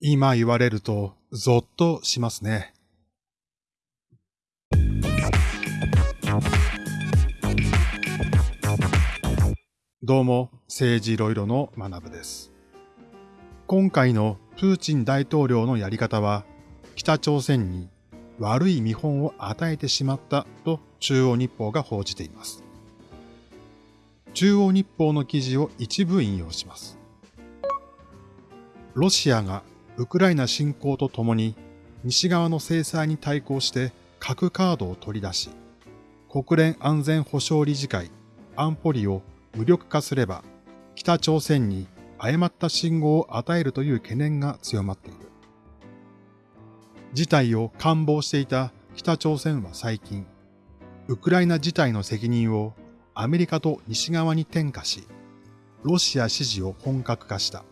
今言われるとゾッとしますね。どうも、政治いろいろの学部です。今回のプーチン大統領のやり方は、北朝鮮に悪い見本を与えてしまったと中央日報が報じています。中央日報の記事を一部引用します。ロシアがウクライナ侵攻とともに西側の制裁に対抗して核カードを取り出し、国連安全保障理事会安保理を無力化すれば、北朝鮮に誤った信号を与えるという懸念が強まっている。事態を官房していた北朝鮮は最近、ウクライナ事態の責任をアメリカと西側に転嫁し、ロシア支持を本格化した。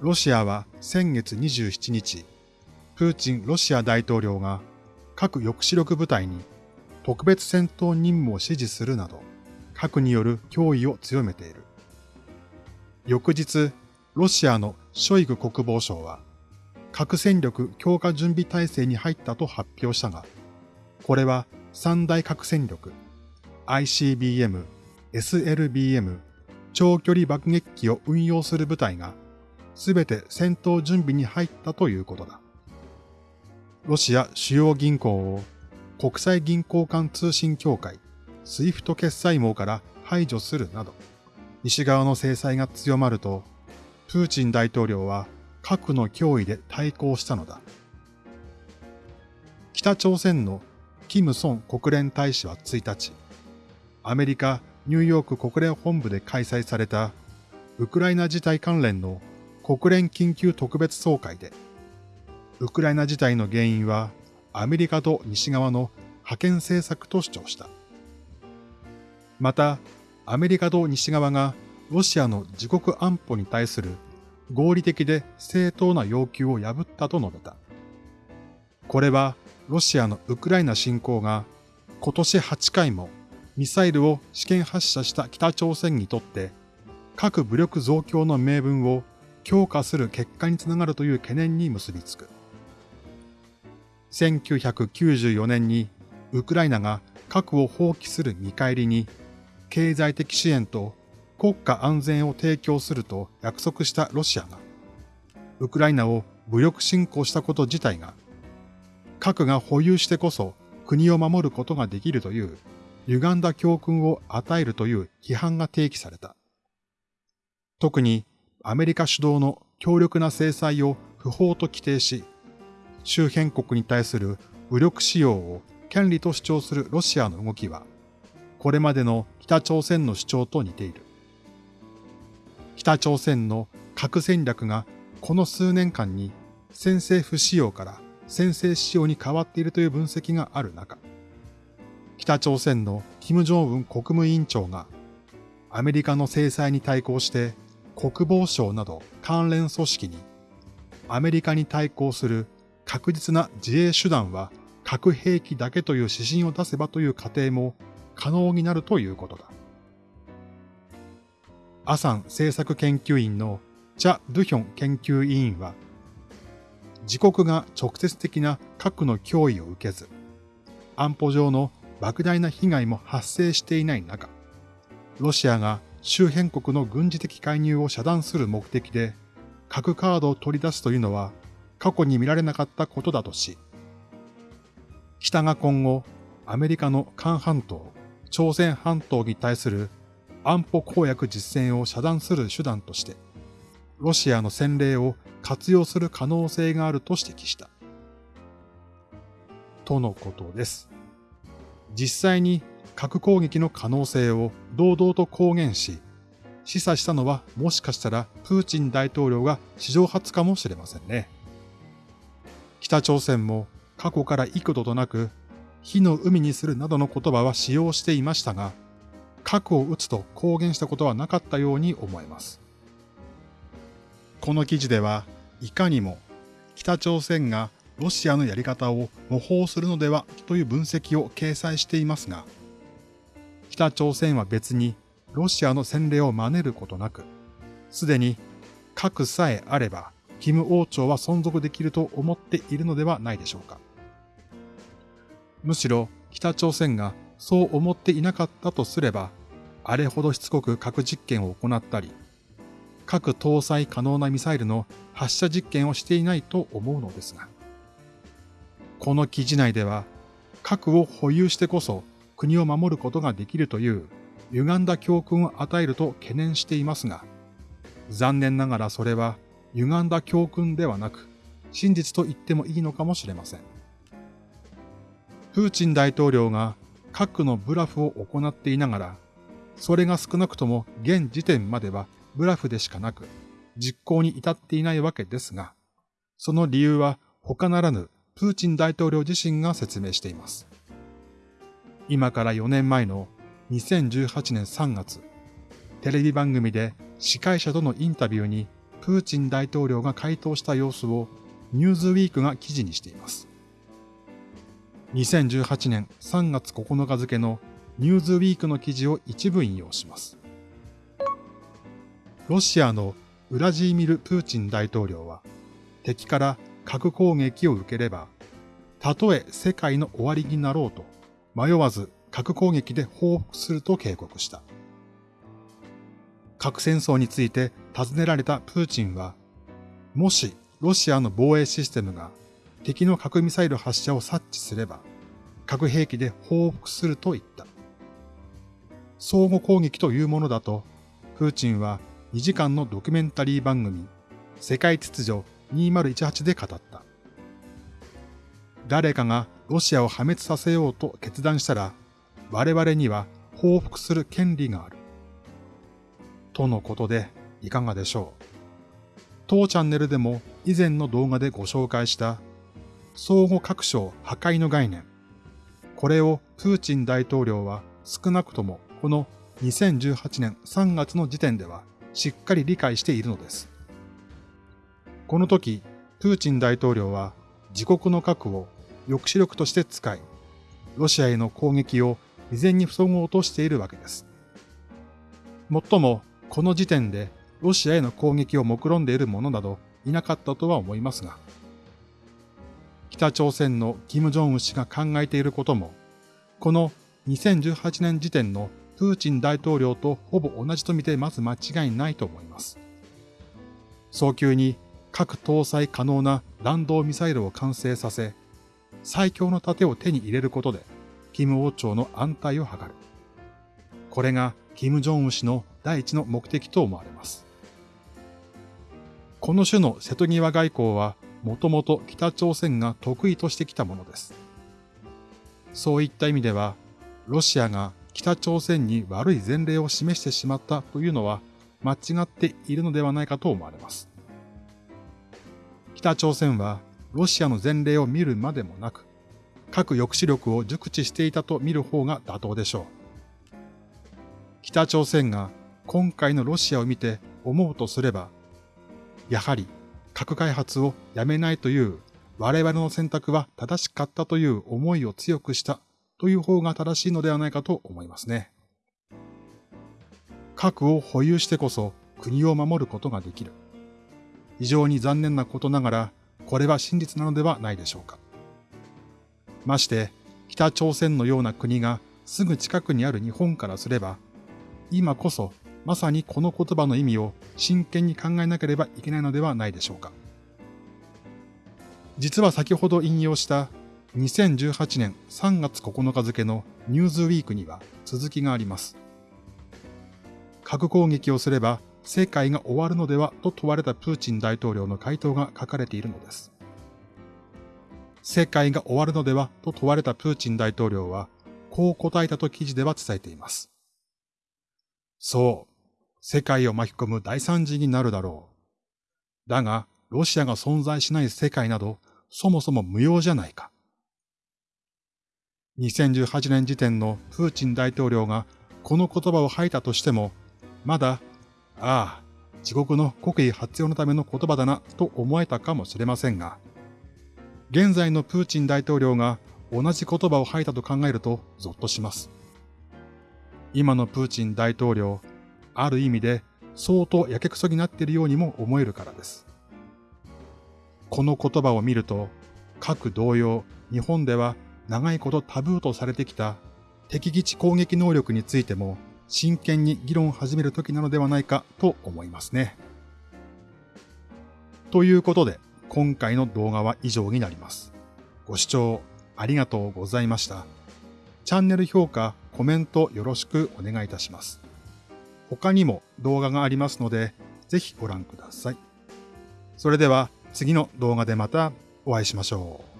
ロシアは先月27日、プーチンロシア大統領が核抑止力部隊に特別戦闘任務を指示するなど、核による脅威を強めている。翌日、ロシアのショイグ国防相は、核戦力強化準備体制に入ったと発表したが、これは三大核戦力、ICBM、SLBM、長距離爆撃機を運用する部隊が、すべて戦闘準備に入ったということだ。ロシア主要銀行を国際銀行間通信協会、 SWIFT 決済網から排除するなど、西側の制裁が強まると、プーチン大統領は核の脅威で対抗したのだ。北朝鮮のキム・ソン国連大使は1日、アメリカ・ニューヨーク国連本部で開催されたウクライナ事態関連の国連緊急特別総会で、ウクライナ事態の原因はアメリカと西側の覇権政策と主張した。また、アメリカと西側がロシアの自国安保に対する合理的で正当な要求を破ったと述べた。これはロシアのウクライナ侵攻が今年8回もミサイルを試験発射した北朝鮮にとって核武力増強の名分を強化する結果につながるという懸念に結びつく。1994年にウクライナが核を放棄する見返りに経済的支援と国家安全を提供すると約束したロシアが、ウクライナを武力侵攻したこと自体が、核が保有してこそ国を守ることができるという歪んだ教訓を与えるという批判が提起された。特にアメリカ主導の強力な制裁を不法と規定し、周辺国に対する武力使用を権利と主張するロシアの動きは、これまでの北朝鮮の主張と似ている。北朝鮮の核戦略がこの数年間に先制不使用から先制使用に変わっているという分析がある中、北朝鮮の金正恩国務委員長がアメリカの制裁に対抗して国防省など関連組織にアメリカに対抗する確実な自衛手段は核兵器だけという指針を出せばという過程も可能になるということだ。アサン政策研究員のチャ・ドゥヒョン研究委員は、自国が直接的な核の脅威を受けず、安保上の莫大な被害も発生していない中、ロシアが周辺国の軍事的介入を遮断する目的で核カードを取り出すというのは過去に見られなかったことだとし、北が今後アメリカの韓半島、朝鮮半島に対する安保公約実践を遮断する手段として、ロシアの先例を活用する可能性があると指摘した。とのことです。実際に核攻撃の可能性を堂々と公言し、示唆したのはもしかしたらプーチン大統領が史上初かもしれませんね。北朝鮮も過去から幾度となく火の海にするなどの言葉は使用していましたが、核を撃つと公言したことはなかったように思えます。この記事では、いかにも北朝鮮がロシアのやり方を模倣するのではという分析を掲載していますが、北朝鮮は別にロシアの洗礼を真似ることなく、すでに核さえあればキム王朝は存続できると思っているのではないでしょうか。むしろ北朝鮮がそう思っていなかったとすれば、あれほどしつこく核実験を行ったり、核搭載可能なミサイルの発射実験をしていないと思うのですが。この記事内では、核を保有してこそ国を守ることができるという歪んだ教訓を与えると懸念していますが、残念ながらそれは歪んだ教訓ではなく、真実と言ってもいいのかもしれません。プーチン大統領が核のブラフを行っていながら、それが少なくとも現時点まではブラフでしかなく、実行に至っていないわけですが、その理由は他ならぬプーチン大統領自身が説明しています。今から4年前の2018年3月、テレビ番組で司会者とのインタビューにプーチン大統領が回答した様子をニューズウィークが記事にしています。2018年3月9日付のニューズウィークの記事を一部引用します。ロシアのウラジーミル・プーチン大統領は敵から核攻撃を受ければ、たとえ世界の終わりになろうと、迷わず核攻撃で報復すると警告した。核戦争について尋ねられたプーチンは、もしロシアの防衛システムが敵の核ミサイル発射を察知すれば、核兵器で報復すると言った。相互攻撃というものだと、プーチンは2時間のドキュメンタリー番組、世界秩序2018で語った。誰かがロシアを破滅させようと決断したら、我々には報復する権利がある。とのことでいかがでしょう？当チャンネルでも以前の動画でご紹介した相互各省破壊の概念。これをプーチン大統領は少なくともこの2018年3月の時点ではしっかり理解しているのです。この時、プーチン大統領は自国の核を抑止力として使い、ロシアへの攻撃を未然に防ごうとしているわけです。もっとも、この時点でロシアへの攻撃を目論んでいる者などいなかったとは思いますが、北朝鮮の金正恩氏が考えていることも、この2018年時点のプーチン大統領とほぼ同じと見てまず間違いないと思います。早急に核搭載可能な弾道ミサイルを完成させ、最強の盾を手に入れることで、金王朝の安泰を図る。これが金正恩氏の第一の目的と思われます。この種の瀬戸際外交は、もともと北朝鮮が得意としてきたものです。そういった意味では、ロシアが北朝鮮に悪い前例を示してしまったというのは間違っているのではないかと思われます。北朝鮮はロシアの前例を見るまでもなく、核抑止力を熟知していたと見る方が妥当でしょう。北朝鮮が今回のロシアを見て思うとすれば、やはり核開発をやめないという我々の選択は正しかったという思いを強くしたという方が正しいのではないかと思いますね。核を保有してこそ国を守ることができる。非常に残念なことながら、これは真実なのではないでしょうか。まして、北朝鮮のような国がすぐ近くにある日本からすれば、今こそまさにこの言葉の意味を真剣に考えなければいけないのではないでしょうか。実は先ほど引用した2018年3月9日付のニューズウィークには続きがあります。核攻撃をすれば世界が終わるのではと問われたプーチン大統領の回答が書かれているのです。世界が終わるのではと問われたプーチン大統領は、こう答えたと記事では伝えています。そう、世界を巻き込む大惨事になるだろう。だが、ロシアが存在しない世界など、そもそも無用じゃないか。2018年時点のプーチン大統領がこの言葉を吐いたとしても、まだああ、地獄の国威発揚のための言葉だなと思えたかもしれませんが、現在のプーチン大統領が同じ言葉を吐いたと考えるとゾッとします。今のプーチン大統領、ある意味で相当やけくそになっているようにも思えるからです。この言葉を見ると、各同様、日本では長いことタブーとされてきた敵基地攻撃能力についても真剣に議論を始める時なのではないかと思いますね。ということで、今回の動画は以上になります。ご視聴ありがとうございました。チャンネル評価、コメントよろしくお願いいたします。他にも動画がありますので、ぜひご覧ください。それでは次の動画でまたお会いしましょう。